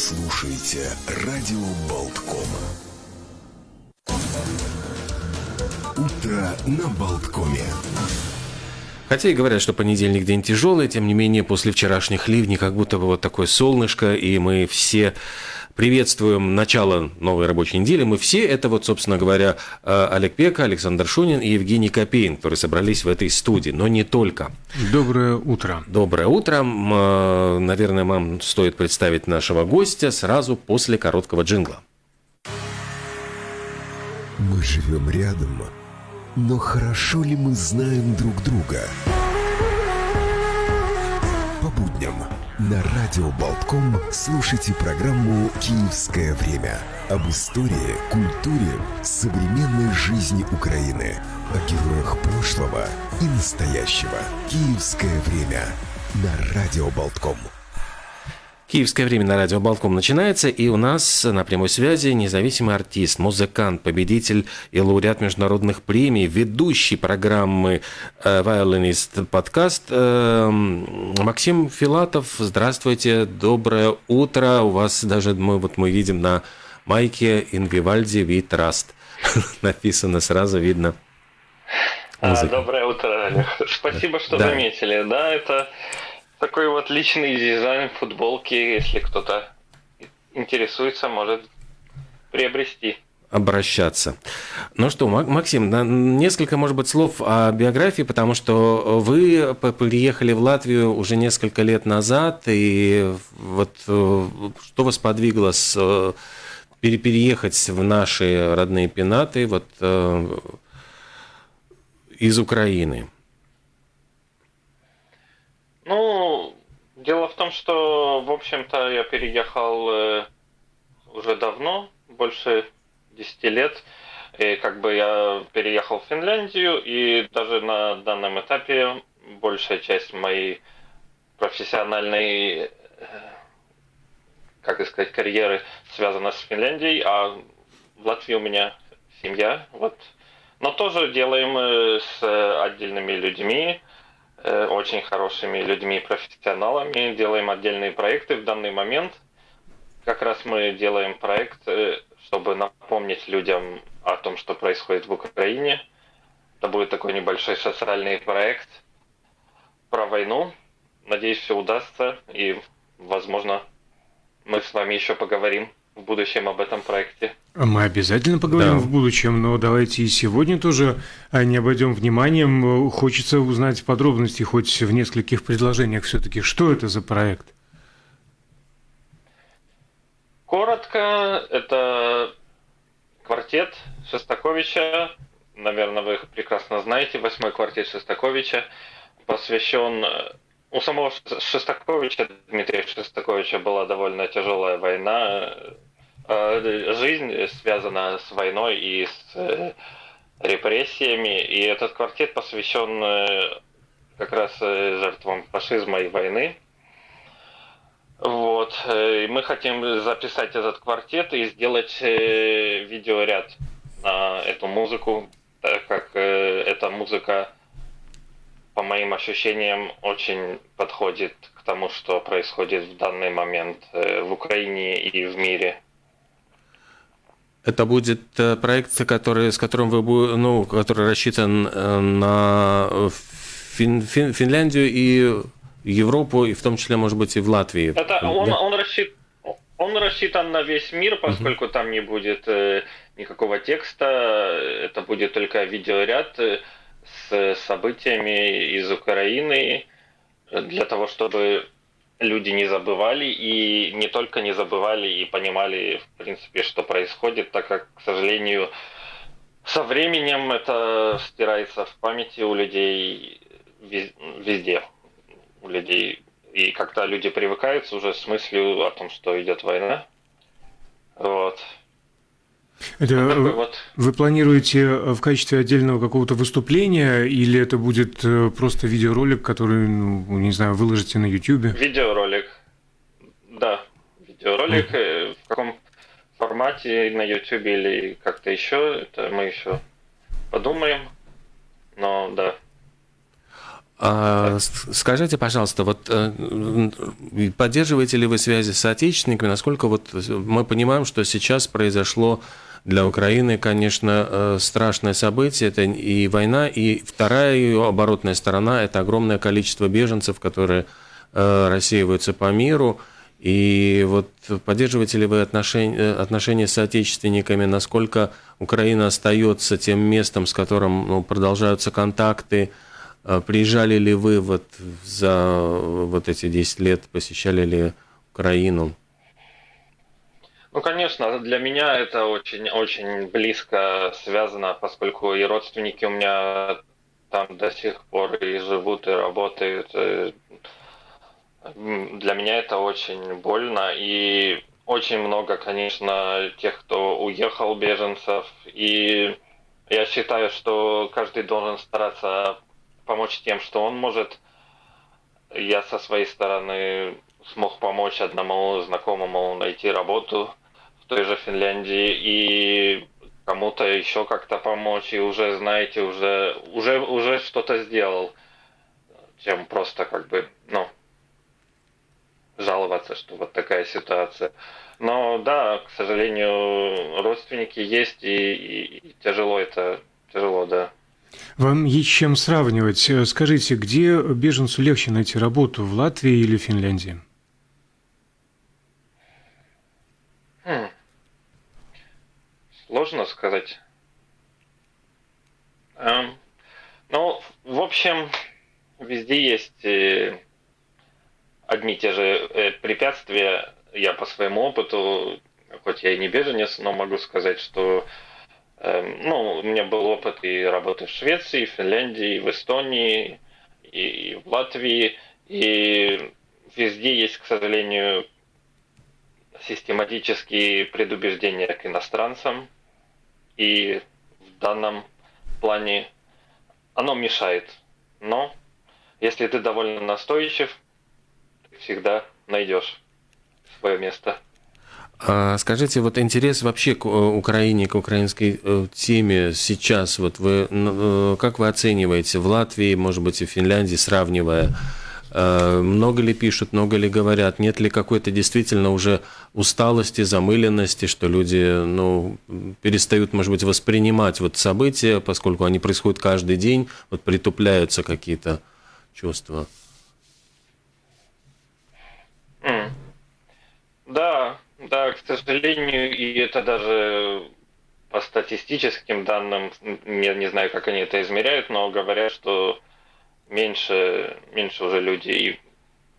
слушаете радио Болтком. Утро на Болткоме. Хотя и говорят, что понедельник день тяжелый, тем не менее, после вчерашних ливней как будто бы вот такое солнышко, и мы все приветствуем начало новой рабочей недели. Мы все, это вот, собственно говоря, э, Олег Пека, Александр Шунин и Евгений Копейн, которые собрались в этой студии, но не только. Доброе утро. Доброе утро. Э, наверное, вам стоит представить нашего гостя сразу после короткого джингла. Мы живем рядом, но хорошо ли мы знаем друг друга? По будням на радио Болтком слушайте программу «Киевское время» об истории, культуре, современной жизни Украины, о героях прошлого и настоящего. «Киевское время» на радио Болтком. Киевское время на радио Балком начинается, и у нас на прямой связи независимый артист, музыкант, победитель и лауреат международных премий, ведущий программы э, Violinist подкаст э, Максим Филатов. Здравствуйте, доброе утро. У вас даже мы вот мы видим на майке Инвивальди We Trust. Написано сразу видно. А, доброе утро, Олег. Спасибо, что да. заметили. Да, это такой вот личный дизайн футболки, если кто-то интересуется, может приобрести обращаться. Ну что, Максим, несколько, может быть, слов о биографии, потому что вы приехали в Латвию уже несколько лет назад, и вот э, что вас подвигло с, э, переехать в наши родные пенаты вот, э, из Украины? Ну, дело в том, что, в общем-то, я переехал э, уже давно, больше 10 лет. И как бы я переехал в Финляндию, и даже на данном этапе большая часть моей профессиональной, э, как сказать, карьеры связана с Финляндией, а в Латвии у меня семья, вот. Но тоже делаем э, с отдельными людьми, очень хорошими людьми, профессионалами, делаем отдельные проекты в данный момент. Как раз мы делаем проект, э, чтобы напомнить людям о том, что происходит в Украине. Это будет такой небольшой социальный проект про войну. Надеюсь, все удастся и, возможно, мы с вами еще поговорим в будущем об этом проекте. Мы обязательно поговорим да. в будущем, но давайте и сегодня тоже а, не обойдем вниманием. Хочется узнать подробности хоть в нескольких предложениях все-таки. Что это за проект? Коротко, это квартет Шостаковича. Наверное, вы их прекрасно знаете. Восьмой квартет Шостаковича посвящен у самого Шостаковича, Дмитрия Шостаковича, была довольно тяжелая война Э, жизнь связана с войной и с э, репрессиями, и этот квартет посвящен э, как раз жертвам фашизма и войны. Вот. И мы хотим записать этот квартет и сделать видеоряд на эту музыку, так как эта музыка, по моим ощущениям, очень подходит к тому, что происходит в данный момент в Украине и в мире. Это будет э, проект, который, с которым вы, ну, который рассчитан э, на Фин, Фин, Финляндию и Европу, и в том числе, может быть, и в Латвии. Это он, да? он, рассчит, он рассчитан на весь мир, поскольку угу. там не будет э, никакого текста, это будет только видеоряд с событиями из Украины для того, чтобы люди не забывали и не только не забывали и понимали, в принципе, что происходит, так как, к сожалению, со временем это стирается в памяти у людей везде, у людей. И как-то люди привыкаются уже с мыслью о том, что идет война. Вот. Это вот вот. вы планируете э, в качестве отдельного какого-то выступления или это будет э, просто видеоролик, который, ну, не знаю, выложите на YouTube? Видеоролик, да, видеоролик. Mm. В каком формате на YouTube или как-то еще, это мы еще подумаем, но да. А, скажите, пожалуйста, вот э, поддерживаете ли вы связи с соотечественниками? Насколько вот мы понимаем, что сейчас произошло для Украины, конечно, э, страшное событие. Это и война, и вторая ее оборотная сторона – это огромное количество беженцев, которые э, рассеиваются по миру. И вот поддерживаете ли вы отношения, отношения с соотечественниками, насколько Украина остается тем местом, с которым ну, продолжаются контакты, приезжали ли вы вот за вот эти 10 лет, посещали ли Украину? Ну, конечно, для меня это очень-очень близко связано, поскольку и родственники у меня там до сих пор и живут, и работают. Для меня это очень больно, и очень много, конечно, тех, кто уехал, беженцев, и я считаю, что каждый должен стараться помочь тем, что он может. Я со своей стороны смог помочь одному знакомому найти работу той же Финляндии и кому-то еще как-то помочь, и уже, знаете, уже, уже, уже что-то сделал, чем просто как бы, ну, жаловаться, что вот такая ситуация. Но да, к сожалению, родственники есть, и, и, и тяжело это, тяжело, да. Вам есть чем сравнивать. Скажите, где беженцу легче найти работу, в Латвии или Финляндии? Сложно сказать. Эм, ну, в общем, везде есть э, одни и те же э, препятствия. Я по своему опыту, хоть я и не беженец, но могу сказать, что Эм, ну, у меня был опыт и работы в Швеции, в Финляндии, в Эстонии, и в Латвии. И везде есть, к сожалению, систематические предубеждения к иностранцам. И в данном плане оно мешает. Но если ты довольно настойчив, ты всегда найдешь свое место. А скажите, вот интерес вообще к э, Украине, к украинской э, теме сейчас, вот вы, э, как вы оцениваете в Латвии, может быть, и в Финляндии, сравнивая, много ли пишут, много ли говорят, нет ли какой-то действительно уже усталости, замыленности, что люди ну, перестают, может быть, воспринимать вот события, поскольку они происходят каждый день, вот притупляются какие-то чувства? Да, да, к сожалению, и это даже по статистическим данным, я не знаю, как они это измеряют, но говорят, что меньше, меньше уже людей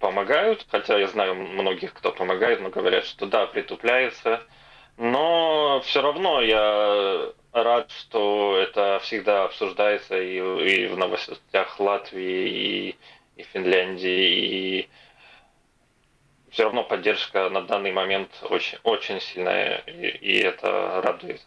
помогают, хотя я знаю многих, кто помогает, но говорят, что да, притупляется. Но все равно я рад, что это всегда обсуждается и, и в новостях Латвии, и, и Финляндии, и все равно поддержка на данный момент очень, очень сильная, и, и это радует.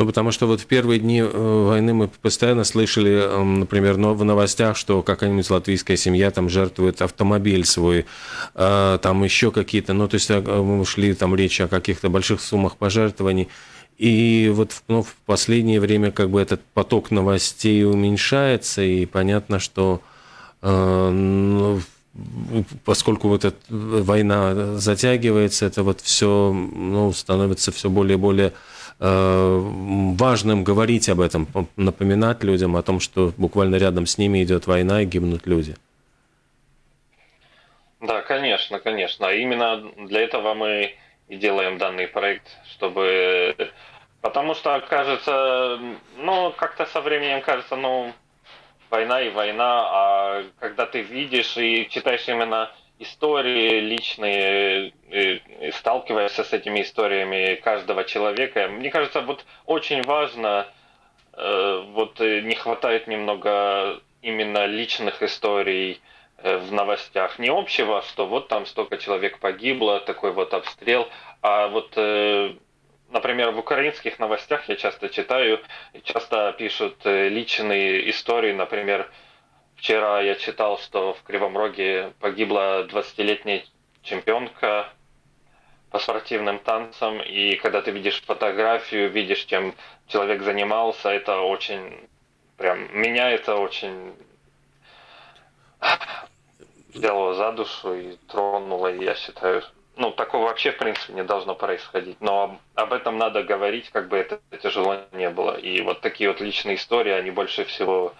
Ну, потому что вот в первые дни э, войны мы постоянно слышали, эм, например, в новостях, что какая-нибудь латвийская семья там жертвует автомобиль свой, э, там еще какие-то, ну, то есть э, мы шли там речь о каких-то больших суммах пожертвований. И вот ну, в последнее время как бы этот поток новостей уменьшается, и понятно, что ну, поскольку вот эта война затягивается, это вот все ну, становится все более и более э, важным говорить об этом, напоминать людям о том, что буквально рядом с ними идет война и гибнут люди. Да, конечно, конечно. Именно для этого мы и делаем данный проект, чтобы... Потому что кажется, ну, как-то со временем кажется, ну, война и война, а когда ты видишь и читаешь именно истории личные, и сталкиваешься с этими историями каждого человека, мне кажется, вот очень важно, э, вот не хватает немного именно личных историй э, в новостях. Не общего, что вот там столько человек погибло, такой вот обстрел, а вот э, например, в украинских новостях я часто читаю, часто пишут э, личные истории. Например, вчера я читал, что в Кривом Роге погибла 20-летняя чемпионка по спортивным танцам, и когда ты видишь фотографию, видишь, чем человек занимался, это очень, прям, меня это очень взяло за душу и тронуло, и я считаю, ну, такого вообще, в принципе, не должно происходить. Но об этом надо говорить, как бы это тяжело не было. И вот такие вот личные истории, они больше всего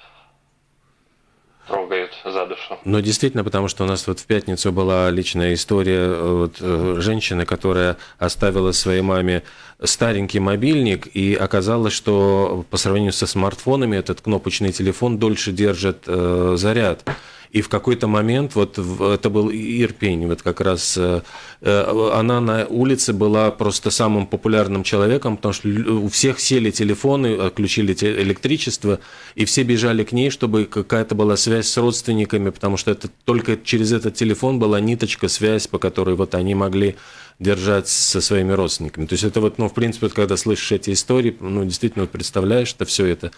трогают за душу. Но действительно, потому что у нас вот в пятницу была личная история э, вот, э, женщины, которая оставила своей маме старенький мобильник, и оказалось, что по сравнению со смартфонами этот кнопочный телефон дольше держит э, заряд. И в какой-то момент, вот это был Ирпень, вот как раз э, э, она на улице была просто самым популярным человеком, потому что у всех сели телефоны, отключили электричество, и все бежали к ней, чтобы какая-то была связь с родственниками, потому что это только через этот телефон была ниточка, связь, по которой вот они могли держать со своими родственниками. То есть это вот, ну, в принципе, вот, когда слышишь эти истории, ну, действительно, вот представляешь, что все это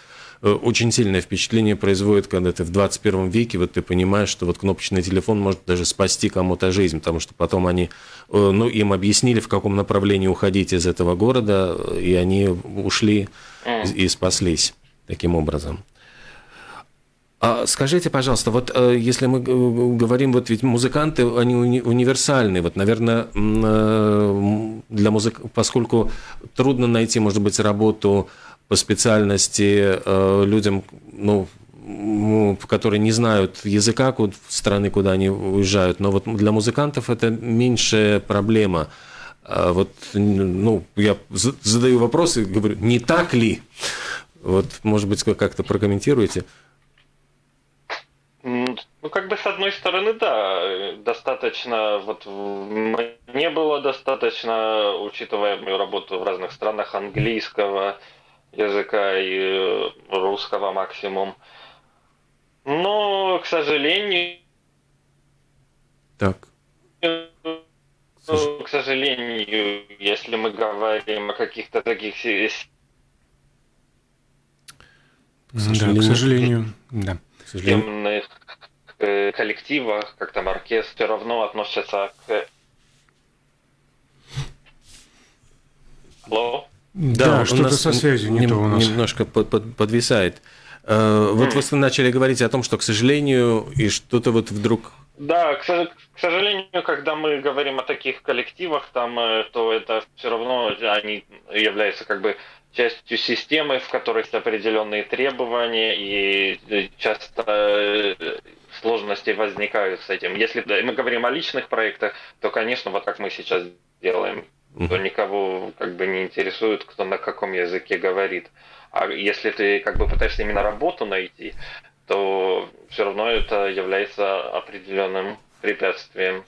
очень сильное впечатление производит, когда ты в 21 веке, вот ты понимаешь, что вот кнопочный телефон может даже спасти кому-то жизнь, потому что потом они, э, ну, им объяснили, в каком направлении уходить из этого города, и они ушли и спаслись таким образом. А скажите, пожалуйста, вот э, если мы говорим, вот ведь музыканты, они уни универсальны, вот, наверное, для музык, поскольку трудно найти, может быть, работу по специальности э, людям, ну, которые не знают языка страны, куда они уезжают. Но вот для музыкантов это меньшая проблема. А вот, ну, я задаю вопрос и говорю, не так ли? Вот, может быть, как-то прокомментируете? Ну, как бы с одной стороны, да, достаточно, вот мне было достаточно, учитывая мою работу в разных странах, английского, языка и э, русского максимум. Но, к сожалению... Так. Ну, к сожалению, если мы говорим о каких-то таких к сожалению, да, к сожалению, да. К сожалению. Э, коллективах, как там оркестр, все равно относятся к... Алло? Да, да что-то со связью не то у нас. Немножко под, под, подвисает. Э, вот вы начали говорить о том, что, к сожалению, и что-то вот вдруг... Да, к, к сожалению, когда мы говорим о таких коллективах, там, э, то это все равно они являются как бы частью системы, в которой есть определенные требования, и э, часто сложности возникают с этим. Если мы говорим о личных проектах, то, конечно, вот как мы сейчас делаем, то никого как бы не интересует, кто на каком языке говорит. А если ты как бы пытаешься именно работу найти, то все равно это является определенным препятствием.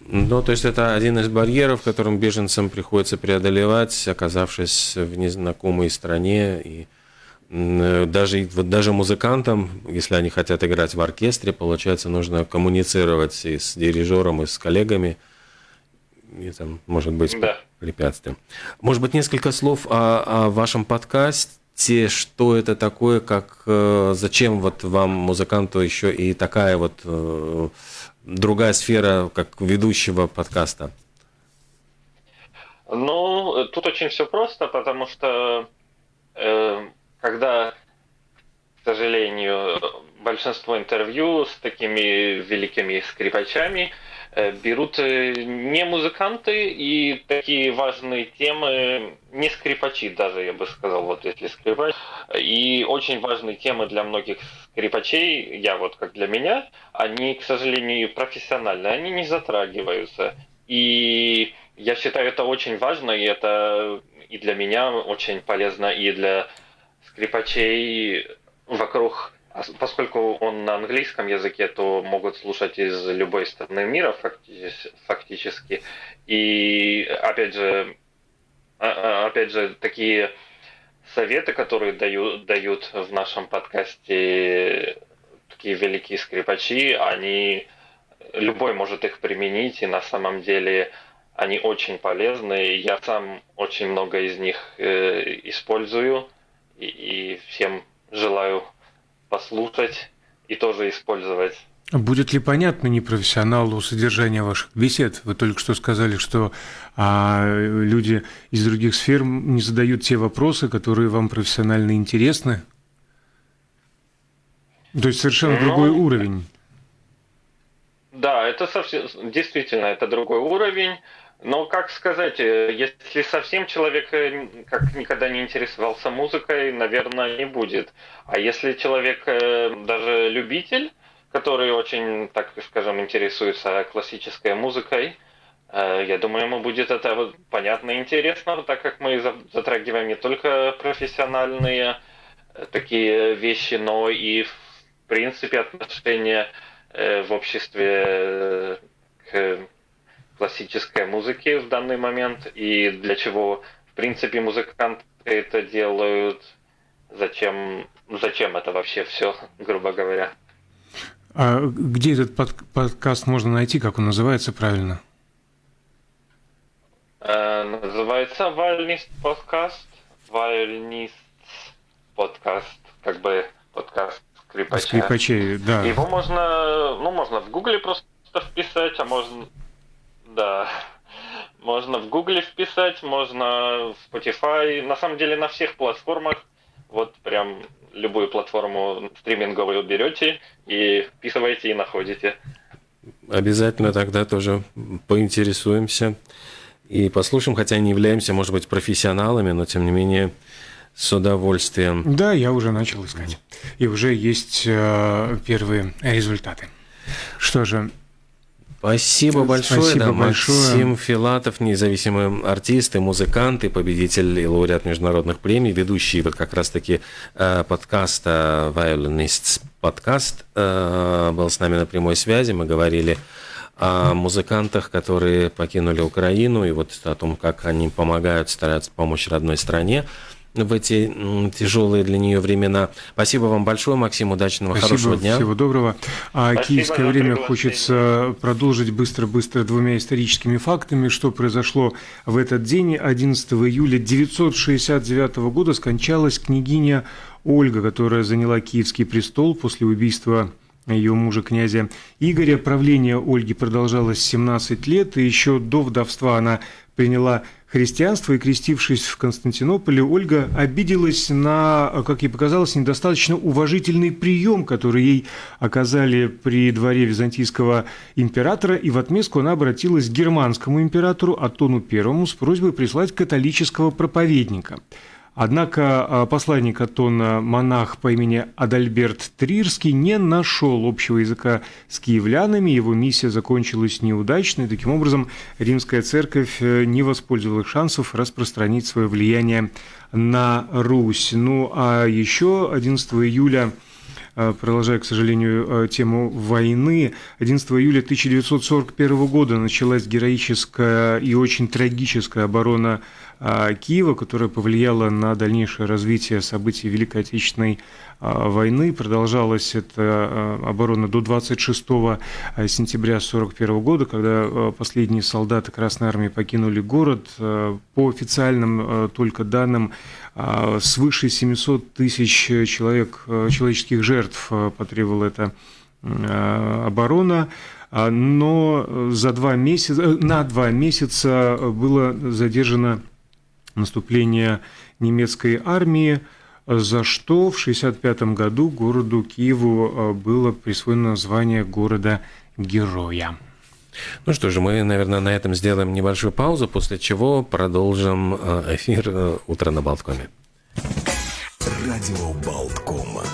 Ну, то есть это один из барьеров, которым беженцам приходится преодолевать, оказавшись в незнакомой стране. И даже, вот даже музыкантам, если они хотят играть в оркестре, получается, нужно коммуницировать и с дирижером, и с коллегами – там может быть да. препятствием. Может быть, несколько слов о, о вашем подкасте, что это такое, как э, зачем вот вам, музыканту, еще и такая вот э, другая сфера, как ведущего подкаста? Ну, тут очень все просто, потому что э, когда, к сожалению, большинство интервью с такими великими скрипачами – Э, берут э, не музыканты и такие важные темы, не скрипачи даже, я бы сказал, вот если скрипач. И очень важные темы для многих скрипачей, я вот как для меня, они, к сожалению, профессиональные, они не затрагиваются. И я считаю это очень важно, и это и для меня очень полезно, и для скрипачей вокруг поскольку он на английском языке, то могут слушать из любой страны мира фактически. И опять же, а, а, опять же, такие советы, которые дают, дают в нашем подкасте такие великие скрипачи, они любой может их применить, и на самом деле они очень полезны. Я сам очень много из них э, использую, и, и всем желаю послушать и тоже использовать. Будет ли понятно непрофессионалу содержание ваших бесед? Вы только что сказали, что а, люди из других сфер не задают те вопросы, которые вам профессионально интересны. То есть совершенно ну, другой уровень. это совсем, действительно, это другой уровень. Но, как сказать, э, если совсем человек э, как никогда не интересовался музыкой, наверное, не будет. А если человек э, даже любитель, который очень, так скажем, интересуется классической музыкой, я думаю, ему будет это понятно и интересно, так как мы затрагиваем не только профессиональные такие вещи, но и, в принципе, отношения в обществе к классической музыки в данный момент и для чего, в принципе, музыканты это делают, зачем, зачем это вообще все, грубо говоря. А где этот под, подкаст можно найти, как он называется правильно? Э, называется Вальнист подкаст. Вальнист подкаст, как бы подкаст скрипача. Скрипачей, да. Его можно, ну, можно в Гугле просто вписать, а можно да. Можно в Гугле вписать, можно в Spotify. На самом деле на всех платформах. Вот прям любую платформу стриминговую берете и вписываете и находите. Обязательно тогда тоже поинтересуемся и послушаем, хотя не являемся, может быть, профессионалами, но тем не менее с удовольствием. Да, я уже начал искать. И уже есть э, первые результаты. Что же, Спасибо большое. Спасибо да, большое. Максим Филатов, независимый артист и музыкант, и победитель и лауреат международных премий, ведущий вот как раз-таки э, подкаста Violinists подкаст э, был с нами на прямой связи. Мы говорили о музыкантах, которые покинули Украину, и вот о том, как они помогают, стараются помочь родной стране в эти тяжелые для нее времена. Спасибо вам большое, Максим, удачного, Спасибо, хорошего дня. Всего доброго. А Спасибо киевское время хочется продолжить быстро-быстро двумя историческими фактами, что произошло в этот день. 11 июля 969 года скончалась княгиня Ольга, которая заняла Киевский престол после убийства ее мужа князя Игоря. Правление Ольги продолжалось 17 лет, и еще до вдовства она приняла христианство и, крестившись в Константинополе, Ольга обиделась на, как ей показалось, недостаточно уважительный прием, который ей оказали при дворе византийского императора, и в отместку она обратилась к германскому императору Атону I с просьбой прислать католического проповедника – Однако а, посланник Атона, монах по имени Адальберт Трирский, не нашел общего языка с киевлянами, его миссия закончилась неудачно, и таким образом римская церковь э, не воспользовалась шансов распространить свое влияние на Русь. Ну а еще 11 июля а, продолжая, к сожалению, э, тему войны, 11 июля 1941 года началась героическая и очень трагическая оборона Киева, которая повлияла на дальнейшее развитие событий Великой Отечественной а, войны. Продолжалась эта а, оборона до 26 сентября 1941 года, когда последние солдаты Красной Армии покинули город. По официальным только данным, свыше 700 тысяч человек, человеческих жертв потребовала эта оборона но за два месяца, на два месяца было задержано наступления немецкой армии, за что в 1965 году городу Киеву э, было присвоено название города-героя. Ну что же, мы, наверное, на этом сделаем небольшую паузу, после чего продолжим э, эфир э, «Утро на Болткоме». Радио Болткома.